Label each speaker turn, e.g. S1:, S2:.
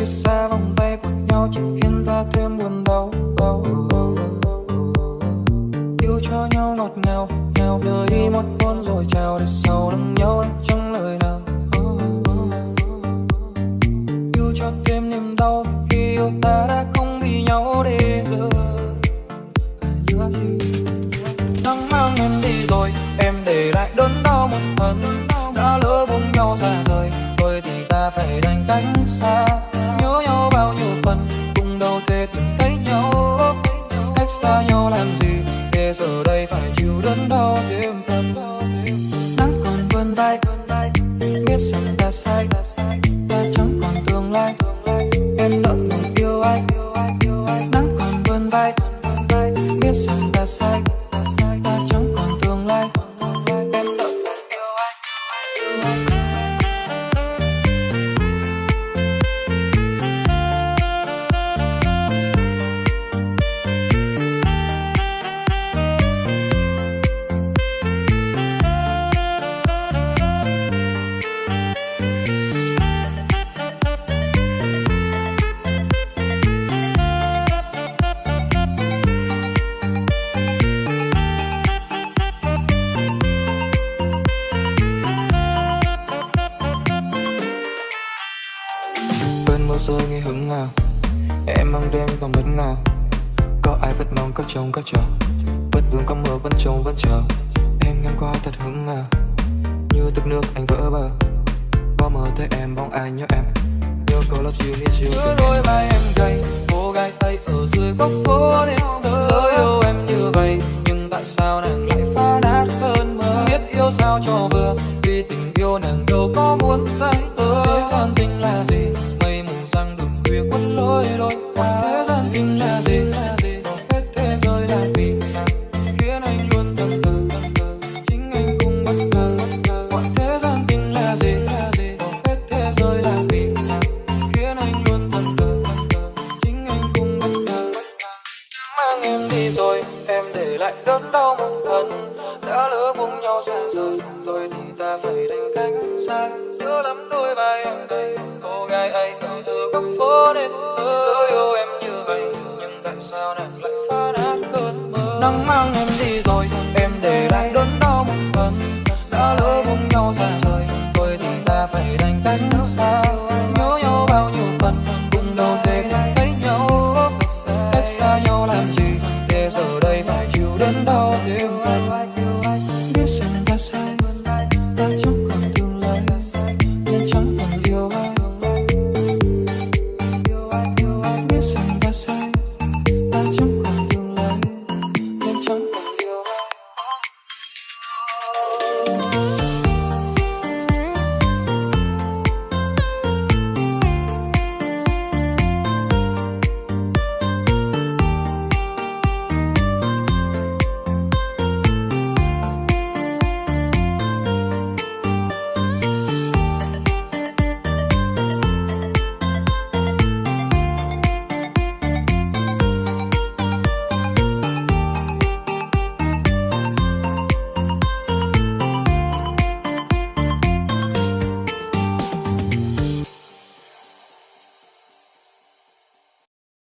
S1: chia xa vòng tay của nhau chỉ khiến ta thêm buồn đau. Yêu cho nhau ngọt ngào, nghèo đời một con rồi chào để sau lưng nhau đánh trong lời nào. Yêu cho thêm niềm đau khi yêu ta đã không vì nhau để giờ. Nắng mang em đi rồi, em để lại đớn đau một phần. Đã lỡ buông nhau xa rời, thôi thì ta phải đành cách xa. Phải chịu đớn đau thêm phần nắng còn vươn vai biết rằng ta sai. ta mưa rơi nghe hứng nào. Em mang đêm còn bất ngờ. Có ai vẫn mong có chồng có chờ vẫn vương có mưa vẫn trông vẫn chờ. Em ngang qua thật hứng ngờ như tức nước anh vỡ bờ. Có mơ thấy em, bóng ai nhớ em. Nhớ câu love you, miss you. Đôi vai em gầy. Cô gái ấy ở dưới góc phố đêm lỡ yêu em như vậy. Nhưng tại sao nàng lại phá nát cơn mơ? Biết yêu sao cho vừa. Vì tình yêu nàng đâu có muốn dành tơ gian tình là gì? Quấn rồi, còn thế gian tình là gì? Hết thế giới là vì khiến anh luôn thầm thờ chính anh cũng bất ngờ. Còn thế gian tình là gì? Hết thế giới là vì khiến anh luôn thầm thờ chính anh cũng bất ngờ. Mang em đi rồi, em để lại đớn đau một phần. Đã lỡ buông nhau xa rời, rồi thì ta phải đành cách xa. Giữa lắm đôi vai em đây. Sao nàng lại phá nát cơn mơ? Nắng mang em đi rồi, em để lại đớn đau một phần. Đã lỡ buông nhau xa rời rồi thì ta phải đành cách xa